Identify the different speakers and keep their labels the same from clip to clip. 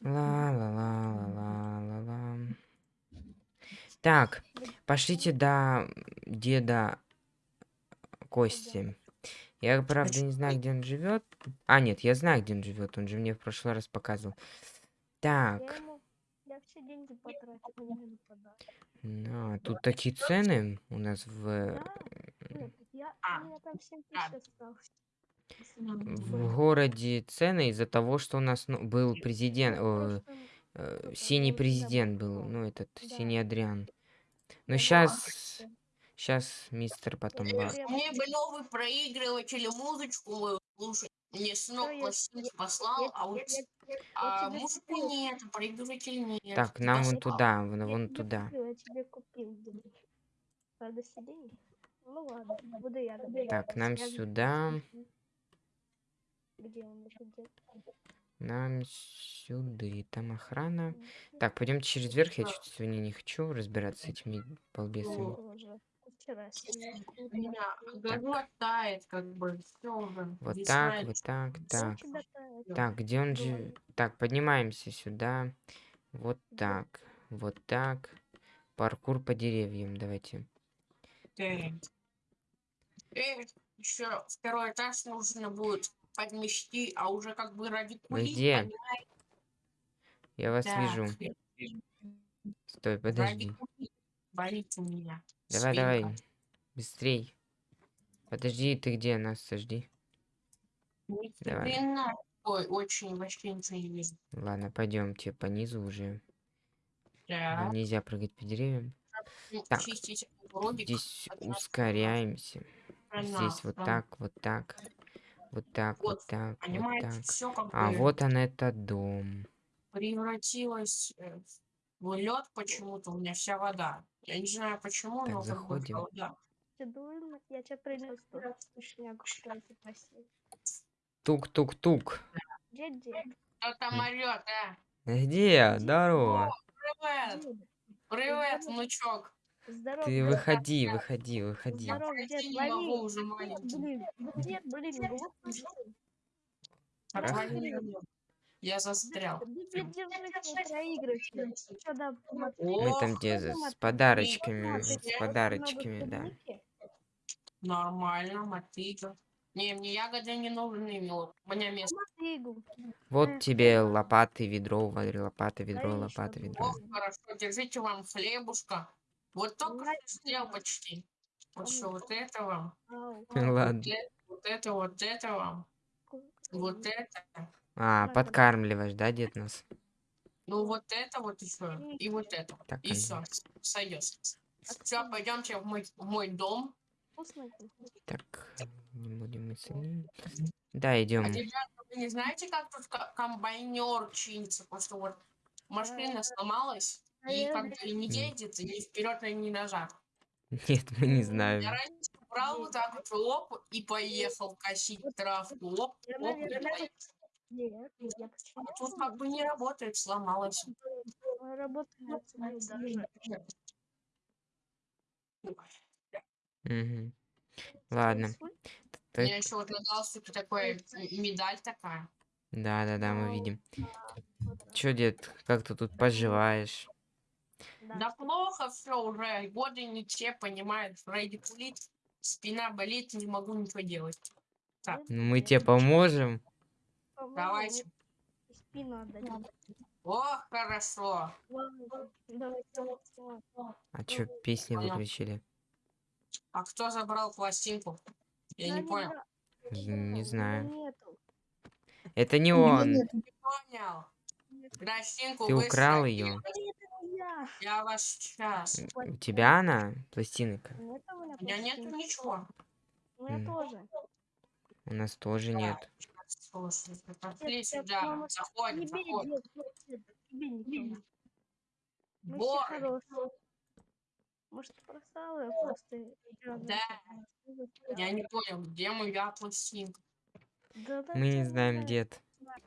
Speaker 1: Ла-ла-ла-ла-ла-ла-ла. Так, пошлите до деда Кости. Я, правда, не знаю, где он живет. А, нет, я знаю, где он живет. Он же мне в прошлый раз показывал. Так, ну, тут такие цены у нас в, в городе цены из-за того, что у нас ну, был
Speaker 2: Ну,
Speaker 1: президент, о, э,
Speaker 2: году
Speaker 1: синий президент был, ну, этот,
Speaker 2: Да.
Speaker 1: синий Адриан. Ну,
Speaker 2: Я
Speaker 1: сейчас, сейчас мистер потом... Ба-
Speaker 2: говорю,
Speaker 3: Мне бы новый проигрыватель музычку мою слушать. Мне сынок
Speaker 2: я-
Speaker 3: пластинки послал, а вот а музыку нет, проигрыватель нет.
Speaker 1: Так, нам вон туда, вон, вон туда.
Speaker 2: купил, я тебе купил, дедушка. Правда, сиденье? Ну ладно, буду я.
Speaker 1: Так, нам сюда,
Speaker 2: Где он
Speaker 1: нам сюда, там охрана. Так, пойдем через верх, я что-то сегодня не хочу разбираться с этими балбесами.
Speaker 3: Тает, как бы, все уже.
Speaker 1: Вот так, вот так, так. Так, где он же? Так, поднимаемся сюда. Вот так, вот так. Паркур по деревьям, давайте.
Speaker 3: еще второй этаж нужно будет подмести, а уже как бы ради
Speaker 1: Вы
Speaker 3: кулис,
Speaker 1: где?
Speaker 3: понимаете?
Speaker 1: Я вас
Speaker 3: Так,
Speaker 1: вижу. Стой, подожди.
Speaker 3: болит у меня.
Speaker 1: Давай,
Speaker 3: спинка.
Speaker 1: давай. Быстрей. Подожди, ты где? Нас сожди. Давай.
Speaker 3: хрена. Ой, очень вообще ничего не вижу.
Speaker 1: Ладно, пойдемте по низу уже. Нам Нельзя прыгать по деревьям.
Speaker 3: ну,
Speaker 1: так. Здесь
Speaker 3: нас
Speaker 1: ускоряемся. Здесь вот так, вот так. Вот так, вот
Speaker 3: Вот,
Speaker 1: так, вот так.
Speaker 3: все как
Speaker 1: А
Speaker 3: бы
Speaker 1: вот он этот дом.
Speaker 3: превратилось э, в лед почему-то, у меня вся вода. Я не знаю почему,
Speaker 1: Так,
Speaker 3: но как бы
Speaker 1: заходим.
Speaker 3: вода.
Speaker 2: Я принес просил.
Speaker 1: Тук-тук-тук.
Speaker 2: Где дед?
Speaker 3: Кто там орет, а?
Speaker 1: Где? Здорово.
Speaker 3: Привет! Привет, внучок!
Speaker 2: Здорово.
Speaker 1: Ты
Speaker 2: дед.
Speaker 1: выходи, выходи, выходи.
Speaker 2: Здорово, дед,
Speaker 3: уже
Speaker 2: блин, блин?
Speaker 3: Отвали меня. Я застрял.
Speaker 2: Да.
Speaker 1: Мы там где с подарочками, с подарочками, да.
Speaker 3: Нормально, мотыга. Не, мне ягоды не нужны, милок. У меня место.
Speaker 1: Вот тебе лопаты, ведро, лопата, ведро,
Speaker 2: одну.
Speaker 1: ведро.
Speaker 3: Ох, хорошо, держите вам хлебушка. Вот только
Speaker 2: Ладно.
Speaker 3: что съел почти. Вот что, вот это вам.
Speaker 2: Ау,
Speaker 1: Ладно.
Speaker 3: Вот это, вот это, вот это вам. Вот это.
Speaker 1: А, подкармливаешь, да, дед нас?
Speaker 3: Ну вот это вот еще. И вот это.
Speaker 1: Так,
Speaker 3: И все. Сойдет. Все, пойдемте в мой, в мой дом.
Speaker 1: Так, не будем мы. Да, идем.
Speaker 3: А ребята, вы не знаете, как тут комбайнер чинится? Потому что вот машина сломалась, и как бы и не едет, и ни вперед, и назад.
Speaker 1: Нет, мы не
Speaker 3: Я
Speaker 1: знаем.
Speaker 3: раньше брал вот так вот лоп и поехал косить травку. Лоп,
Speaker 2: Я,
Speaker 3: лоп, и.
Speaker 2: Нет, я
Speaker 3: А
Speaker 2: почему
Speaker 3: тут как бы не работает, сломалась.
Speaker 2: работаю даже.
Speaker 1: Мгм. Ладно.
Speaker 3: У
Speaker 1: Так,
Speaker 3: меня еще вот на галстуке такой медаль такая.
Speaker 1: да, да, да, мы видим. Чё, дед, как ты тут поживаешь?
Speaker 3: Да плохо все уже, годы не те, понимаешь, радикулит, спина болит, не могу ничего делать.
Speaker 1: Ну, мы тебе поможем.
Speaker 3: Давайте.
Speaker 2: Спину отдадим.
Speaker 3: О, хорошо.
Speaker 1: А чё, песни
Speaker 3: Понял.
Speaker 1: выключили?
Speaker 3: А кто забрал пластинку? Я не
Speaker 2: Да
Speaker 3: понял.
Speaker 2: бра-
Speaker 1: Не
Speaker 2: Его
Speaker 1: знаю.
Speaker 2: нету.
Speaker 1: Это не он.
Speaker 3: Не понял. Пластинку
Speaker 1: Ты украл ее.
Speaker 2: Я.
Speaker 3: Вас сейчас.
Speaker 1: У тебя она, пластинка?
Speaker 2: Нет у меня
Speaker 3: У меня нет ничего.
Speaker 2: У меня тоже.
Speaker 1: У нас тоже нет.
Speaker 3: Слушайте, пошли сюда. Заходим, заходим. Бор,
Speaker 2: хорошие. Может, просал я просто.
Speaker 3: Да. я не понял, где моя пластинка.
Speaker 2: Да, да,
Speaker 1: Мы не знаем, дед.
Speaker 2: Я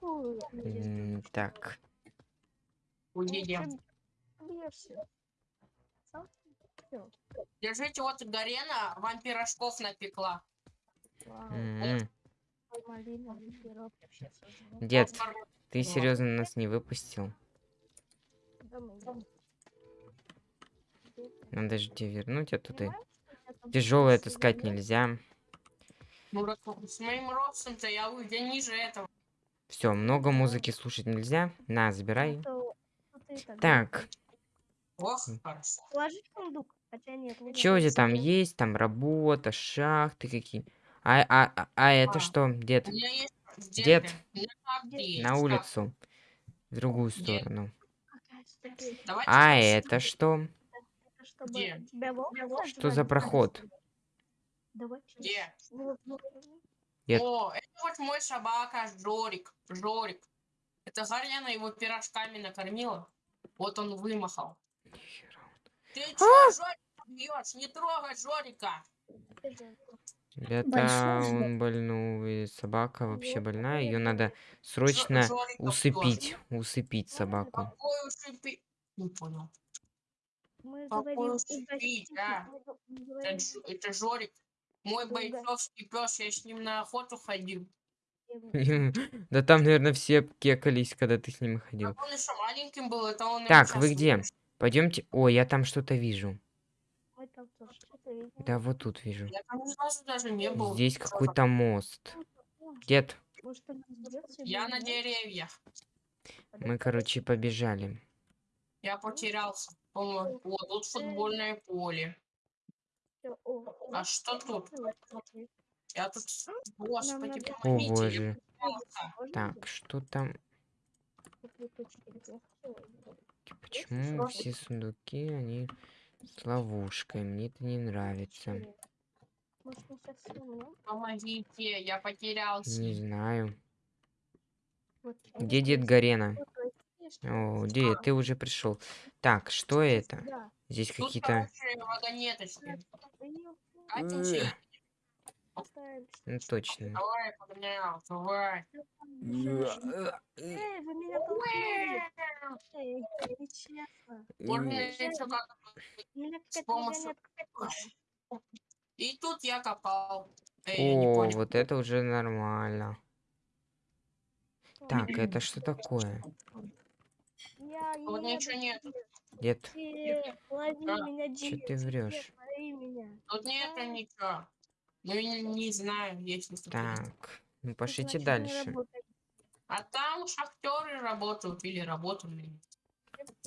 Speaker 2: не Сам всё.
Speaker 3: Держите, вот Гарена вам пирожков напекла.
Speaker 2: Вау,
Speaker 1: м,
Speaker 2: малина, пирог, я щас возьму.
Speaker 1: дед, Ты
Speaker 3: Ну.
Speaker 1: серьезно нас не выпустил? Надо же тебе вернуть, а
Speaker 2: там
Speaker 1: Тяжелое таскать нельзя.
Speaker 3: Ну, так с моим ростом-то я, у- я ниже этого.
Speaker 1: Все, много музыки слушать нельзя. На, забирай.
Speaker 2: Ну, тогда
Speaker 1: Так,
Speaker 3: Ох, хорошо.
Speaker 2: Положи в сундук. Хотя нет, лучше
Speaker 1: что у тебя там есть? Там работа, шахты какие. А, а, а, а это
Speaker 3: А.
Speaker 1: что, дед?
Speaker 3: У меня есть... Где
Speaker 1: Дед. На улицу. В другую сторону. А это что?
Speaker 3: Где?
Speaker 1: Что за проход?
Speaker 3: Где?
Speaker 1: Дед.
Speaker 3: О, это вот мой собака Жорик. Жорик. Это Гарьяна его пирожками накормила. Вот он вымахал. Ты
Speaker 1: А!
Speaker 3: чё, Жорика бьешь? Не трогай Жорика.
Speaker 1: Это он больной. Собака вообще больная. Ее надо срочно усыпить. Усыпить собаку.
Speaker 3: Какой? Не понял.
Speaker 2: Мы
Speaker 3: Какой
Speaker 2: говорим
Speaker 3: а? Это, Жорик. Мой бойцовский пес, я с ним на охоту ходил.
Speaker 1: Да там, наверное, все кекались, когда ты с ними ходил. Так, вы где? Пойдемте. О, я там что-то вижу.
Speaker 2: там.
Speaker 1: Да, вот тут вижу.
Speaker 3: Я там ни разу даже не был.
Speaker 1: Здесь какой-то мост. Дед,
Speaker 2: Может,
Speaker 3: Я на деревьях.
Speaker 1: мы, короче, побежали.
Speaker 3: Я потерялся. По-моему, О, тут футбольное поле.
Speaker 2: О,
Speaker 3: А что тут? Я тут... Господи,
Speaker 2: надо-
Speaker 1: О,
Speaker 3: я
Speaker 1: боже. Так, что там?
Speaker 2: Всё,
Speaker 1: Почему все сундуки, они с ловушкой? Мне это не нравится.
Speaker 3: Помогите, я потерялся.
Speaker 1: Не знаю. Где дед. Гарена? О, дед, ты уже пришел. Так, что это? Здесь какие-то... Э. Ну, точно.
Speaker 3: Давай, погонял, давай.
Speaker 2: Эй, вы меня толкнули. Эй, нечестно.
Speaker 1: Э,
Speaker 3: С помощью-. И тут я копал. Эй, не
Speaker 1: О, вот это уже нормально. Так, это что такое?
Speaker 2: Я
Speaker 3: Вот ничего.
Speaker 1: Дед,
Speaker 2: Дед, лови
Speaker 3: Да.
Speaker 2: меня,
Speaker 1: Чё
Speaker 2: дед.
Speaker 1: ты
Speaker 2: меня.
Speaker 3: Тут нету ничего. Ну, я не, знаю, есть ли тут.
Speaker 1: так, ну
Speaker 2: Это
Speaker 1: пошлите
Speaker 2: значит,
Speaker 1: дальше.
Speaker 3: А там шахтеры работают или работали.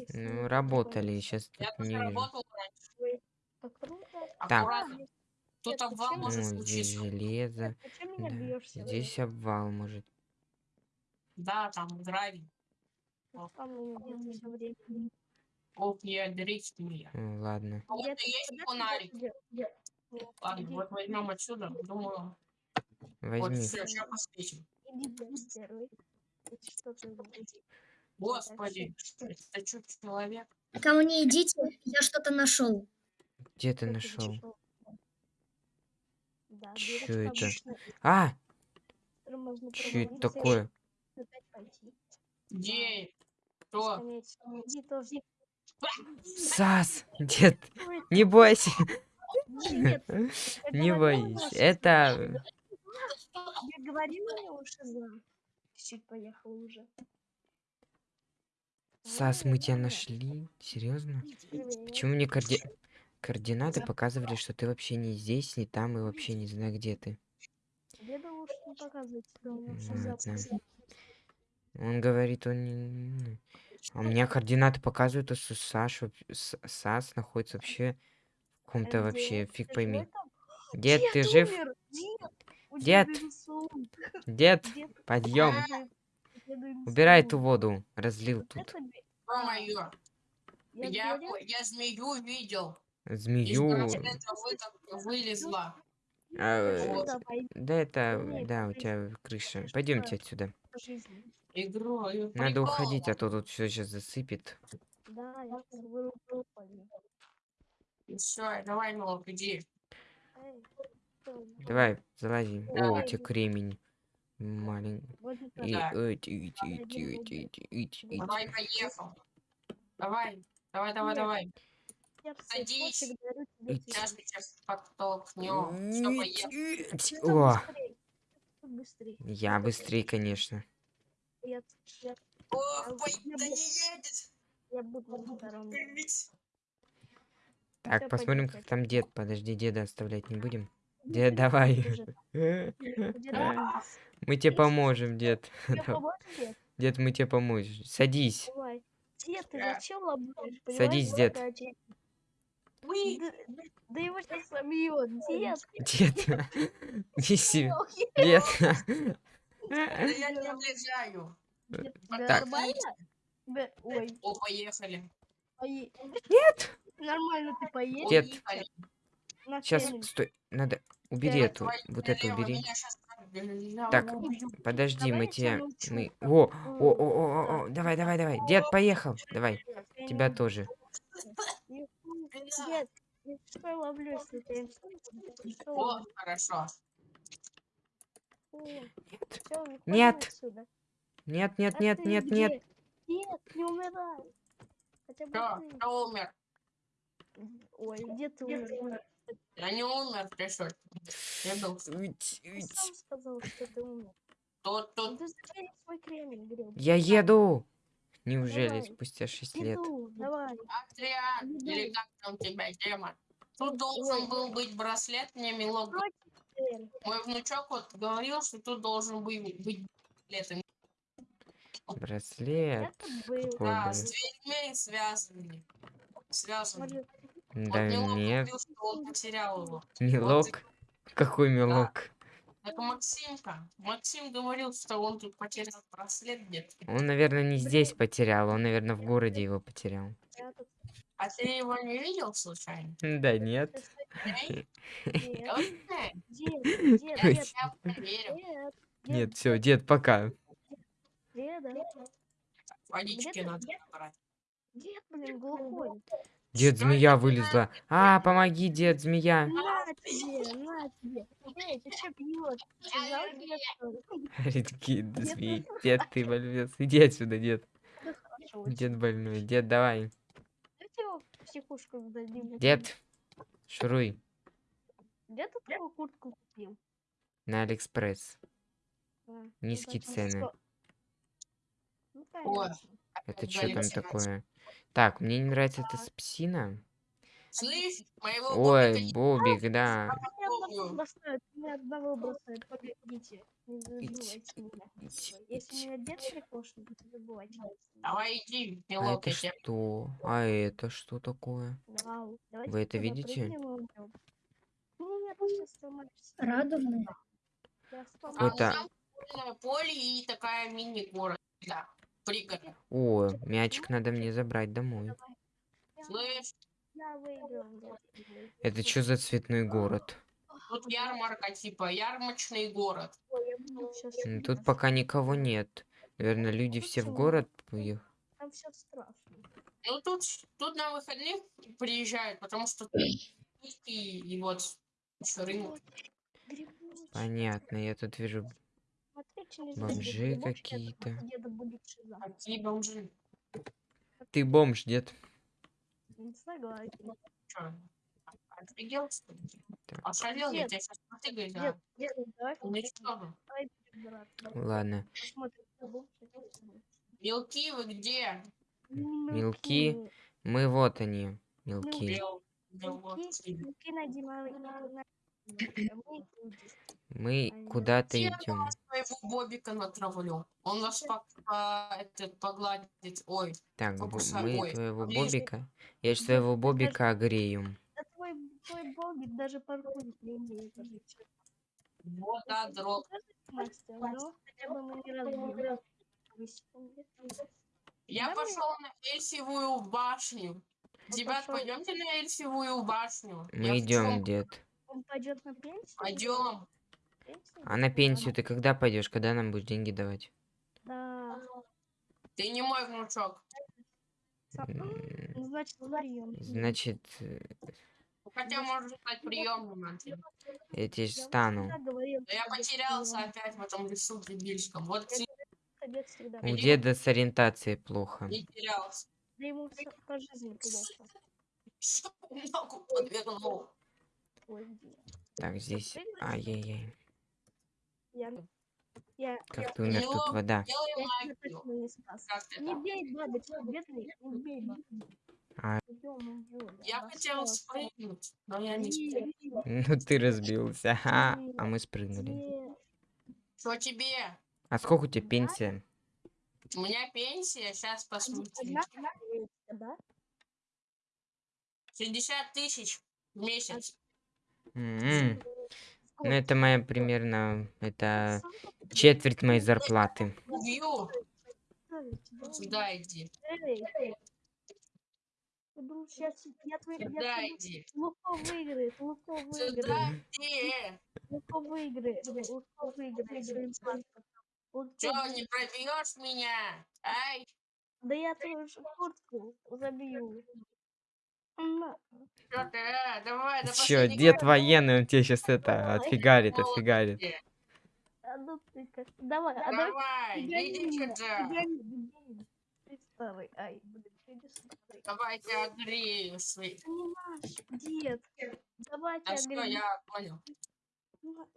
Speaker 1: Ну, работали, сейчас
Speaker 3: Я
Speaker 1: тут не вижу.
Speaker 3: работал раньше.
Speaker 2: Так.
Speaker 3: Тут обвал
Speaker 2: почему?
Speaker 3: может
Speaker 1: здесь
Speaker 3: случиться.
Speaker 1: железо.
Speaker 2: Меня
Speaker 1: Да. Здесь обвал может.
Speaker 3: Да, там гравий.
Speaker 2: Там у меня всё время.
Speaker 3: Ох, я дрифтую.
Speaker 1: Ну, ладно.
Speaker 3: А вот есть фонарик. Ладно,
Speaker 2: иди,
Speaker 3: вот возьмем отсюда. Думаю, вот
Speaker 1: Возьми.
Speaker 3: все, сейчас
Speaker 2: первый. Это Что?
Speaker 3: Господи, это что, человек?
Speaker 4: Ко мне идите, я что-то нашел.
Speaker 1: Где ты
Speaker 2: Что
Speaker 1: нашел?
Speaker 2: Да,
Speaker 1: Чё
Speaker 2: дырочка
Speaker 1: это? А, что это такое?
Speaker 3: Где? Кто?
Speaker 1: Сас, дед, не бойся.
Speaker 2: Я
Speaker 1: Не боись. Это...
Speaker 2: Я говорила ему, что за. Чуть поехал уже.
Speaker 1: Сас, мы тебя нашли? Серьезно? Почему мне коорди... координаты показывали, что ты вообще не здесь, не там и вообще не знаю, где ты?
Speaker 2: Деда лучше не что всё
Speaker 1: Ладно. Он говорит, он не... А у меня координаты показывают, что Саш, воп- С- Сас находится вообще
Speaker 2: А
Speaker 1: вообще, фиг пойми. Дед, ты жив?
Speaker 2: Дед!
Speaker 1: Дед! подъем.
Speaker 2: деда
Speaker 1: Убирай эту воду. Разлил тут.
Speaker 2: Я
Speaker 3: я, змею видел.
Speaker 1: Змею.
Speaker 3: вы- вылезла.
Speaker 1: А,
Speaker 2: ты
Speaker 3: вот.
Speaker 2: сюда пойди
Speaker 1: Да это, да, у тебя крыша. Пойдемте отсюда. Надо уходить, а то тут все сейчас засыпет.
Speaker 2: Да, я сейчас вырублю пойду.
Speaker 3: И все, давай, Нолк, иди.
Speaker 1: Давай, залази. О, у тебя кремень. Маленький.
Speaker 3: Давай, поехал. Давай, давай, давай,
Speaker 2: Нет.
Speaker 3: давай. Садись. Сейчас мы сейчас подтолкнем. Все,
Speaker 2: там
Speaker 1: О, я быстрее, конечно.
Speaker 3: Ох, да не едет.
Speaker 2: я буду на втором.
Speaker 3: Блять.
Speaker 1: Так,
Speaker 2: Всё,
Speaker 1: посмотрим,
Speaker 2: пойдём,
Speaker 1: как там дед. Подожди, деда оставлять не будем. Дед, давай. Мы тебе поможем, дед.
Speaker 2: дед?
Speaker 1: Мы тебе поможем. Садись.
Speaker 2: Дед, ты зачем ломаешь?
Speaker 1: Садись, дед.
Speaker 2: Да, его сейчас собьет. Дед,
Speaker 1: Дед, неси. Дед.
Speaker 3: Я не
Speaker 2: тебе
Speaker 1: Так.
Speaker 2: Ой,
Speaker 3: О, поехали.
Speaker 1: Нет.
Speaker 2: Нормально ты.
Speaker 3: Поехали.
Speaker 2: На
Speaker 1: Сейчас, стой. Надо. Убери
Speaker 2: Я
Speaker 1: эту. Вот эту убери. Так. Подожди,
Speaker 2: Давай
Speaker 1: мы
Speaker 2: тебя.
Speaker 1: Мы. О, о, о, о, о, давай, давай, давай. Дед, поехал. Давай. Тебя тоже.
Speaker 2: Дед, я ловлю, если
Speaker 3: О, хорошо.
Speaker 2: О,
Speaker 1: Нет. Нет.
Speaker 2: отсюда.
Speaker 1: Нет, нет,
Speaker 2: А
Speaker 1: нет, нет, нет.
Speaker 2: Нет, не умирай. Хотя бы ты.
Speaker 3: кто умер?
Speaker 2: Ой, где ты умер?
Speaker 3: Я не умер, ты что? Я был.
Speaker 1: Уйти,
Speaker 2: Ты сам сказал, что ты умер.
Speaker 3: Тут, тут.
Speaker 2: Ты свой кремень грел?
Speaker 1: Я еду. Неужели
Speaker 2: Давай.
Speaker 1: спустя 6 лет?
Speaker 2: Иду, давай. Иду.
Speaker 3: или как там тебя, демон? Тут должен был быть браслет, мне милок. Мой внучок вот говорил, что тут должен был быть браслет.
Speaker 1: Браслет.
Speaker 2: Был.
Speaker 3: Да,
Speaker 1: блин?
Speaker 3: с дверьми связаны. Связаны.
Speaker 2: Может,
Speaker 1: Да
Speaker 3: вот милок
Speaker 1: нет.
Speaker 3: что он потерял его.
Speaker 1: Мелок. Какой мелок?
Speaker 3: Это Максимка. Максим говорил, что он тут потерял браслет где-то.
Speaker 1: Он, наверное, не здесь потерял, он, наверное, в городе его потерял.
Speaker 3: А ты его не видел случайно?
Speaker 1: Да нет. Нет, все, дед, пока.
Speaker 2: Деда.
Speaker 3: Водички
Speaker 2: Где-то-
Speaker 3: надо
Speaker 2: где-
Speaker 3: брать.
Speaker 2: Дед, блин, глухой.
Speaker 1: Дед, змея вылезла. А, помоги, дед, змея.
Speaker 2: На тебе, на тебе. Эй, ты что пьешь? Сказал тебе, что ли?
Speaker 1: Говорит, какие змеи. Дед, ты больной. Иди отсюда, дед. Дед больной. Дед, давай. Дед, шуруй
Speaker 2: Где ты такую куртку купил?
Speaker 1: на Алиэкспресс. Низкие цены. Это что там такое? Так, мне не нравится эта псина.
Speaker 3: Слышь, моего
Speaker 1: Ой,
Speaker 3: Бобика
Speaker 1: Бобик, да.
Speaker 3: Давай иди,
Speaker 1: А это что? А это что такое? Вы это видите?
Speaker 3: А там футбольное поле и такая мини-город. Да, пригород.
Speaker 1: О, мячик надо мне забрать домой.
Speaker 3: Слышь.
Speaker 1: Это что за цветной город?
Speaker 3: тут ярмарка, типа, ярмарочный город.
Speaker 1: М, Тут пока никого нет. Наверное, люди все в город поехали.
Speaker 2: Там все страшно.
Speaker 3: Ну, тут, тут на выходных приезжают, потому что тут и, и вот еще рынок.
Speaker 1: Понятно, я тут вижу Бомжи какие-то.
Speaker 3: Какие бомжи.
Speaker 1: Ты бомж, дед.
Speaker 2: Не согласен.
Speaker 3: Чё, офигел, что ли?
Speaker 1: Так.
Speaker 3: Ошалел, я
Speaker 2: Дед,
Speaker 3: тебя сейчас потыгаю,
Speaker 2: Дед,
Speaker 3: да?
Speaker 2: дед, давай
Speaker 3: Уничтожу.
Speaker 2: давай перебираться.
Speaker 1: Ладно.
Speaker 3: Мелки вы где?
Speaker 1: Мелки. Мы вот они, мелки.
Speaker 2: Мелки, мелки найди. Мы
Speaker 1: куда-то идем.
Speaker 3: своего Бобика натравлю. Он по- этот, погладит. Ой,
Speaker 1: Так,
Speaker 3: Покусай.
Speaker 1: мы
Speaker 3: Ой,
Speaker 1: твоего? Бобика. Я ж своего Бобика огрею.
Speaker 2: Да твой, твой богик даже паркурить не умеет.
Speaker 3: вот да, дрог. Я
Speaker 2: Да
Speaker 3: пошел на Эльсивую башню. Ребят, пойдемте на Эльсивую башню.
Speaker 1: Мы идем, дед.
Speaker 2: Он пойдет на пенсию?
Speaker 3: Пойдем.
Speaker 1: А на пенсию ты когда пойдешь? Когда нам будешь деньги давать?
Speaker 2: Да.
Speaker 3: Ты не мой внучок.
Speaker 2: Ну, Значит, прием.
Speaker 1: Значит, э,
Speaker 3: Хотя можешь стать приемным Антон.
Speaker 1: я тебе стану.
Speaker 3: Да я потерялся опять в этом лесу дебильском. Вот.
Speaker 1: У деда с ориентацией плохо.
Speaker 3: не терялся.
Speaker 2: Да ему по жизни плохо.
Speaker 3: Что ногу подвернул?
Speaker 2: Ой, где?
Speaker 1: Так, здесь... Ай-яй-яй.
Speaker 2: Я... Я,
Speaker 1: Как ты умер? Тут вода.
Speaker 2: Я точно не спас. Не бей бедный, не бей.
Speaker 1: А.
Speaker 3: Я хотел спрыгнуть, но я не спрыгнул.
Speaker 1: Ну ты разбился.
Speaker 2: Нет.
Speaker 1: А мы спрыгнули.
Speaker 3: Что тебе?
Speaker 1: А сколько у тебя пенсия?
Speaker 3: У меня пенсия, сейчас посмотрим.
Speaker 2: Одна пенсия, да?
Speaker 3: 60 тысяч в месяц.
Speaker 1: М, Ну
Speaker 2: Сколько?
Speaker 1: это моя примерно, это четверть моей зарплаты.
Speaker 3: Сюда иди.
Speaker 2: Сейчас я твой...
Speaker 3: Сюда иди.
Speaker 2: Луко выиграет, Луко
Speaker 3: Сюда
Speaker 2: выиграет,
Speaker 3: иди.
Speaker 2: Луко выиграет, Луко выиграет выиграет.
Speaker 3: не пробьешь меня? Ай,
Speaker 2: Да я твою куртку забью.
Speaker 3: Что? А, давай,
Speaker 1: Чё,
Speaker 3: последнего.
Speaker 1: дед военный, он тебе сейчас это
Speaker 2: Давай.
Speaker 1: отфигарит, отфигарит.
Speaker 2: А ну ты как... Давай, а давай
Speaker 3: иди сюда.
Speaker 2: Ты старый, ай, блин, не старый.
Speaker 3: Давайте огрею свои.
Speaker 2: Ты не наш, дед. Давайте
Speaker 3: А что,
Speaker 2: огребем.
Speaker 3: я понял.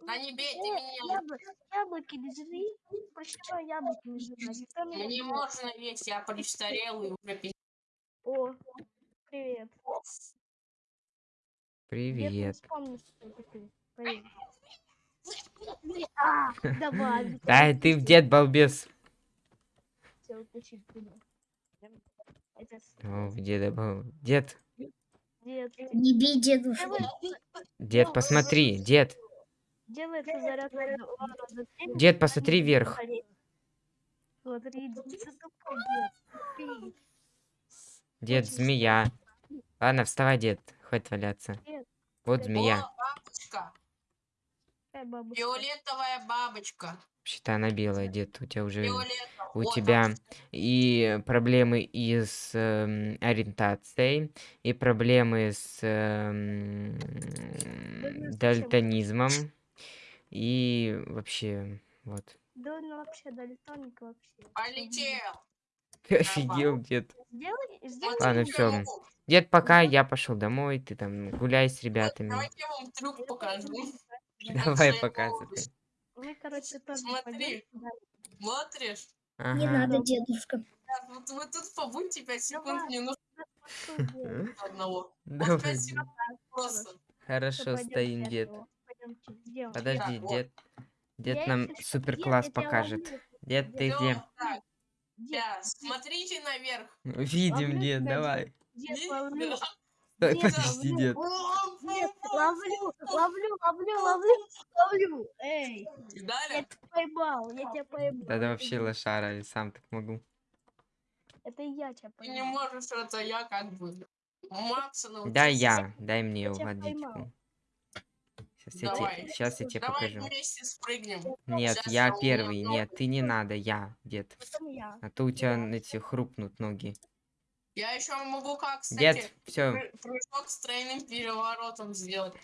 Speaker 3: Да не бейте
Speaker 2: э,
Speaker 3: меня.
Speaker 2: ябло- Яблоки не жри. Почему яблоки не меня
Speaker 3: Мне
Speaker 2: не
Speaker 3: можно есть, я престарелый уже пи-
Speaker 2: О, привет.
Speaker 1: Привет.
Speaker 2: А, давай.
Speaker 1: Да, ты в дед балбес. О, в деда бал. Дед,
Speaker 4: Не бей дедушку.
Speaker 1: дед, посмотри, дед. Дед, посмотри вверх.
Speaker 2: Дед.
Speaker 1: Змея. Ладно, вставай, дед. Хватит валяться.
Speaker 2: Дед.
Speaker 1: Вот змея.
Speaker 3: О, бабочка.
Speaker 2: Бабушка?
Speaker 3: Фиолетовая бабочка.
Speaker 1: Вообще-то она белая, дед. У тебя уже...
Speaker 3: Фиолетовая.
Speaker 1: У
Speaker 3: Вот
Speaker 1: тебя
Speaker 3: она.
Speaker 1: и проблемы и с эм, ориентацией, и проблемы с эм,
Speaker 2: зачем?
Speaker 1: дальтонизмом, и вообще, вот.
Speaker 2: Да он вообще дальтоник вообще.
Speaker 3: Полетел.
Speaker 1: Офигел, дед.
Speaker 2: Сделай, сделай.
Speaker 1: Ладно,
Speaker 3: могу.
Speaker 1: Дед, пока я пошел домой, ты там гуляй с ребятами.
Speaker 3: Давайте я вам трюк покажу.
Speaker 1: Давай показывай.
Speaker 2: Вы, короче, тоже
Speaker 3: Смотри.
Speaker 2: да.
Speaker 3: Смотришь?
Speaker 4: Не
Speaker 1: Ага.
Speaker 4: надо, дедушка.
Speaker 3: Так, вот вы тут побудьте 5 секунд,
Speaker 2: Давай.
Speaker 3: мне нужно одного.
Speaker 1: Давай.
Speaker 3: 5 секунд просто.
Speaker 1: Хорошо, стоим, дед. Подожди, дед. Дед нам супер класс покажет. Дед, ты где?
Speaker 2: Дед,
Speaker 3: сейчас, смотрите наверх.
Speaker 1: Видим,
Speaker 2: Ловлю
Speaker 1: дед, давай.
Speaker 2: дед, ловлю. Дед,
Speaker 1: подожди,
Speaker 2: ловлю.
Speaker 1: дед.
Speaker 2: Дед, ловлю, ловлю, ловлю, ловлю, ловлю. Эй, я
Speaker 3: Далее,
Speaker 2: тебя поймал, я тебя поймал.
Speaker 1: Да, да
Speaker 2: Это
Speaker 1: вообще
Speaker 2: я-
Speaker 1: лошара, я сам так могу.
Speaker 2: Это я тебя
Speaker 3: ты не
Speaker 2: поймал.
Speaker 3: можешь, это я как бы. Макса научился.
Speaker 1: Да, я, дай мне
Speaker 2: Я тебя
Speaker 1: водичку. Сейчас я,
Speaker 3: Давай.
Speaker 1: тебе, сейчас я тебе
Speaker 3: Давай
Speaker 1: покажу.
Speaker 3: вместе спрыгнем.
Speaker 1: Нет,
Speaker 3: Щас
Speaker 1: я
Speaker 3: я
Speaker 1: первый,
Speaker 3: много.
Speaker 1: нет, ты не надо, я, дед.
Speaker 2: Потом я.
Speaker 1: А то у тебя эти хрупнут ноги.
Speaker 3: Я еще могу как, кстати,
Speaker 1: Дед, все,
Speaker 3: пры- прыжок с тройным переворотом сделать.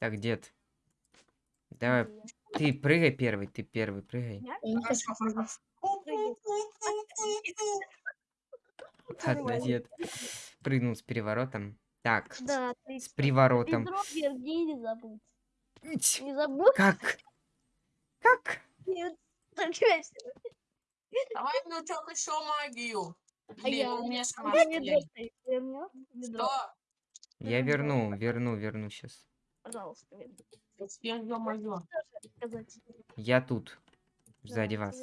Speaker 1: так, дед. Давай, ты прыгай первый, ты первый, прыгай.
Speaker 2: Я?
Speaker 4: Я хочу.
Speaker 3: Хорошо, хорошо.
Speaker 1: Ладно, дед. Прыгнул с переворотом. Так,
Speaker 2: Да,
Speaker 1: с
Speaker 2: отлично.
Speaker 1: приворотом.
Speaker 2: Сергей не забудь. Не забудь.
Speaker 1: Как? Как?
Speaker 2: Нет?
Speaker 3: Давай внучок еще магию.
Speaker 2: А я-
Speaker 3: у меня
Speaker 2: А?
Speaker 3: Что?
Speaker 1: Я верну, верну, верну сейчас.
Speaker 2: Пожалуйста.
Speaker 3: Я
Speaker 1: тут, сзади
Speaker 2: Да,
Speaker 1: вас.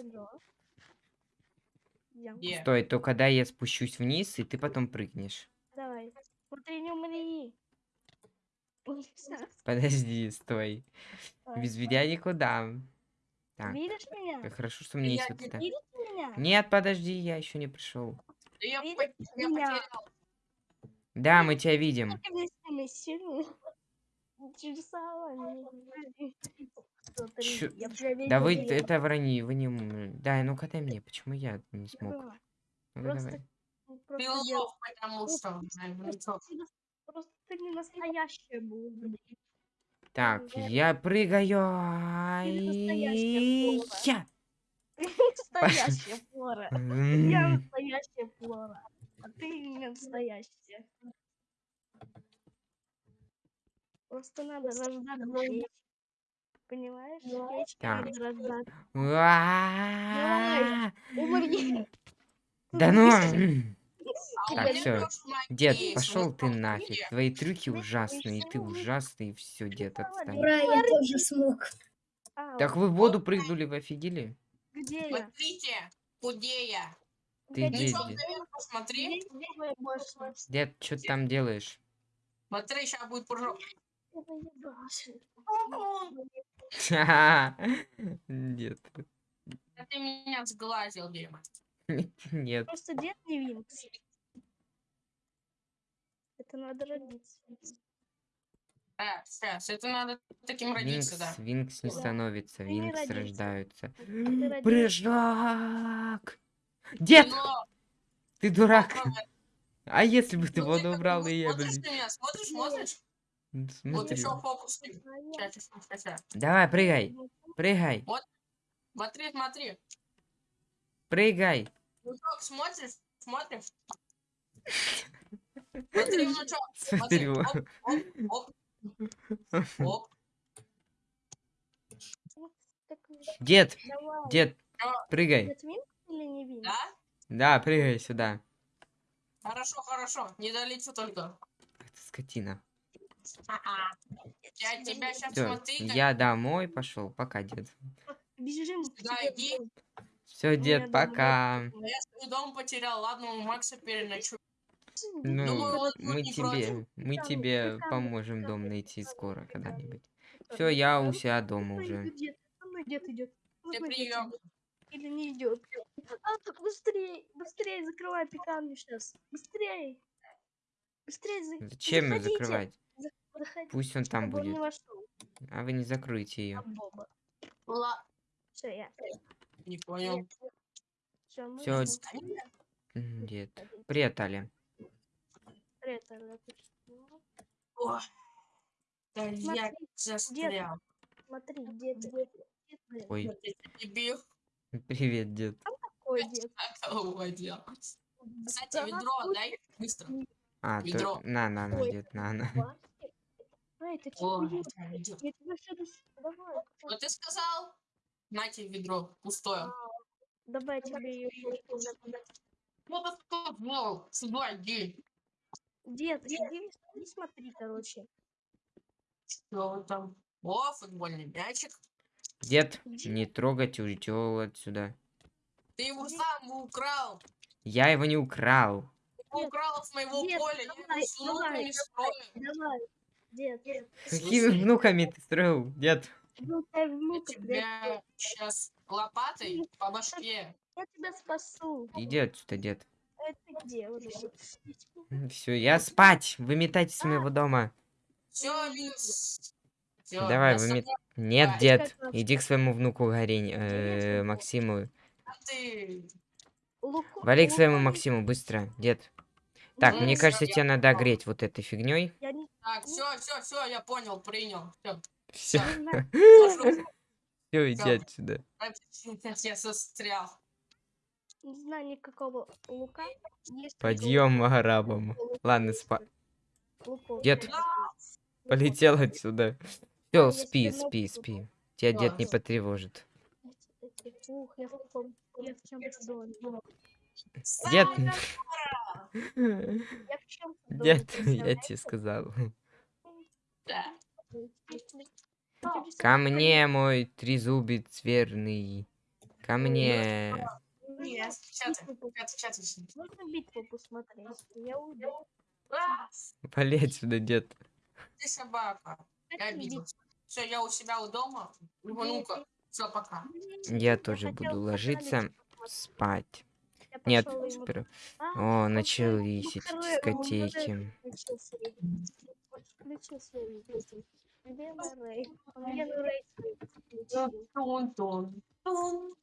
Speaker 1: Стой, то когда я спущусь вниз, и ты потом прыгнешь.
Speaker 2: Давай. Смотри, не умри.
Speaker 1: Подожди, стой. Без меня никуда. Так,
Speaker 2: Видишь меня?
Speaker 1: хорошо, что мне есть вот это. Нет, подожди, я еще не пришел.
Speaker 3: Да Я, я
Speaker 1: мы тебя видим. Да вы, это вранье, вы не... Да, ну-ка дай мне, почему я не смог? Ну давай.
Speaker 2: Просто
Speaker 3: Ты
Speaker 2: я-
Speaker 3: лох, потому что,
Speaker 2: ты Просто ты не настоящая была.
Speaker 1: Так,
Speaker 2: Да.
Speaker 1: я прыгаю.
Speaker 2: настоящая Флора.
Speaker 1: Я.
Speaker 2: Настоящая Флора. Я настоящая Флора. А ты не настоящая. Просто надо рождаться. Понимаешь?
Speaker 1: Так.
Speaker 2: Умри.
Speaker 1: Да ну!
Speaker 3: А
Speaker 1: Так,
Speaker 3: магия
Speaker 1: Дед, пошел ты нафиг. Твои трюки
Speaker 2: Ты
Speaker 1: ужасные, и ты ужасный, и все, дед, отстань.
Speaker 4: Ура, я тоже смог.
Speaker 2: А,
Speaker 1: Так вы в воду прыгнули, вы офигели?
Speaker 2: где я?
Speaker 3: Смотрите, худея.
Speaker 1: Ты
Speaker 2: Где-
Speaker 1: дед?
Speaker 3: посмотри.
Speaker 1: Дед, что ты там делаешь?
Speaker 3: Смотри, сейчас будет прыжок.
Speaker 1: Дед.
Speaker 3: Ты меня сглазил, Дима.
Speaker 1: Нет.
Speaker 2: Просто дед не Винкс. Это надо родиться.
Speaker 3: А, сейчас, это надо таким родиться,
Speaker 1: Винкс,
Speaker 3: да.
Speaker 1: Винкс не
Speaker 2: Да.
Speaker 1: становится,
Speaker 2: Ты не
Speaker 1: Винкс
Speaker 2: родился.
Speaker 1: рождаются.
Speaker 2: ты родился.
Speaker 1: Прыжок! Дед,
Speaker 3: Но
Speaker 1: ты дурак. А если бы ты
Speaker 3: Ну,
Speaker 1: воду
Speaker 3: бы
Speaker 1: убрал,
Speaker 3: вот
Speaker 1: и я,
Speaker 3: Смотришь
Speaker 1: блин.
Speaker 3: на меня, смотришь, смотришь. Вот
Speaker 1: Смотри.
Speaker 3: еще фокус.
Speaker 2: А я-
Speaker 3: Сейчас, сейчас, сейчас.
Speaker 1: Давай, прыгай, прыгай,
Speaker 3: Смотри, смотри.
Speaker 1: прыгай.
Speaker 3: Внучок, смотришь, смотришь. Смотри. Оп, оп, оп. Оп.
Speaker 2: Так,
Speaker 1: Дед,
Speaker 2: давай.
Speaker 1: дед, прыгай.
Speaker 3: Да?
Speaker 1: Да, прыгай сюда.
Speaker 3: Хорошо, хорошо. Не долечу только.
Speaker 1: Ты скотина.
Speaker 3: Я тебя сейчас смотри. как-
Speaker 1: я домой пошел. Пока, дед.
Speaker 2: Бежим
Speaker 3: Да, иди.
Speaker 1: Все,
Speaker 2: меня
Speaker 1: дед, пока.
Speaker 3: Я свой дом потерял. Ладно, у Макса переночую.
Speaker 1: Ну,
Speaker 3: Думаю,
Speaker 1: мы тебе,
Speaker 3: против.
Speaker 1: мы тебе поможем дом найти скоро когда-нибудь. Все, я у себя дома уже.
Speaker 2: Дед, идет.
Speaker 3: Прием.
Speaker 2: Или не идет. А, так быстрее, быстрее закрывай пекарню сейчас. Быстрее. Быстрее за...
Speaker 1: Зачем ее
Speaker 2: заходите.
Speaker 1: закрывать?
Speaker 2: Заходи.
Speaker 1: Пусть он там будет. А вы не закройте ее.
Speaker 3: Ла.
Speaker 2: Все, я.
Speaker 3: Не понял.
Speaker 2: Все,
Speaker 1: Дед. Привет, Аля.
Speaker 2: Ты что?
Speaker 3: Ой. Да я
Speaker 2: Смотри,
Speaker 3: застрял.
Speaker 2: Смотри, дед, дед, дед, блин,
Speaker 1: Ой,
Speaker 3: Вот я
Speaker 1: привет, дед.
Speaker 2: какой дед.
Speaker 3: Как его делать? Кстати, ведро
Speaker 2: вот
Speaker 3: дай быстро.
Speaker 1: А,
Speaker 3: Ведро.
Speaker 1: то... На, на, на, дед, на, на.
Speaker 2: ты
Speaker 3: О,
Speaker 2: чего
Speaker 3: это.
Speaker 2: Я тебя. Давай,
Speaker 3: Вот ты сказал? Нате ведро пустое.
Speaker 2: давай я тебе ее
Speaker 3: Вот это сказал. Сюда иди.
Speaker 2: Дед, иди, иди смотри, короче.
Speaker 3: Что там? О, футбольный мячик.
Speaker 1: Дед, не трогать уйдёл отсюда.
Speaker 3: Ты его сам украл.
Speaker 1: Я его не украл.
Speaker 3: Ты украл с моего
Speaker 2: нет,
Speaker 3: поля. Я
Speaker 2: давай,
Speaker 3: его с внуками
Speaker 2: давай. Давай, дед, дед.
Speaker 1: Какими внуками ты строил, дед?
Speaker 2: Ну, ты
Speaker 3: Я
Speaker 2: внука, дед,
Speaker 3: тебя сейчас лопатой по башке.
Speaker 2: я тебя спасу.
Speaker 1: Иди отсюда, дед.
Speaker 2: Это где уже?
Speaker 1: Все, я спать. Выметайтесь с моего дома.
Speaker 3: Все. Всё,
Speaker 1: Давай, вымет... Нет, дед, иди к своему внуку Горень, э, Максиму.
Speaker 3: а
Speaker 1: Вали к своему Максиму, быстро, дед. Так,
Speaker 3: Ну,
Speaker 1: мне кажется, тебе надо греть вот этой фигней.
Speaker 2: Не
Speaker 3: Так, все, все, все, я понял, принял.
Speaker 1: Все,
Speaker 3: Все.
Speaker 1: все, иди отсюда.
Speaker 3: Я застрял.
Speaker 2: Не знаю никакого лука. Есть
Speaker 1: Подъем арабам. Ладно, спа.
Speaker 2: луков.
Speaker 1: Дед,
Speaker 2: Луков.
Speaker 1: полетел отсюда.
Speaker 2: Да,
Speaker 1: Все, спи, спи, спи. Тебя дед не потревожит.
Speaker 2: Ух, я в каком- я в чем-то доме.
Speaker 1: Дед, дед, я тебе сказал.
Speaker 3: Да.
Speaker 1: Ко мне, мой трезубец верный. Ко мне.
Speaker 3: Нет.
Speaker 2: Можно битву посмотреть? Я уйду.
Speaker 3: А,
Speaker 1: Вали отсюда, дед.
Speaker 3: Ты собака. Я обидел. Все, я у себя у дома. Внука. Все, пока.
Speaker 1: Я тоже буду ложиться спать.
Speaker 2: Я
Speaker 1: Нет,
Speaker 2: пошёл ему-
Speaker 1: спер-
Speaker 2: А,
Speaker 1: О, начались эти дискотеки.
Speaker 3: Тун-тун. Тун.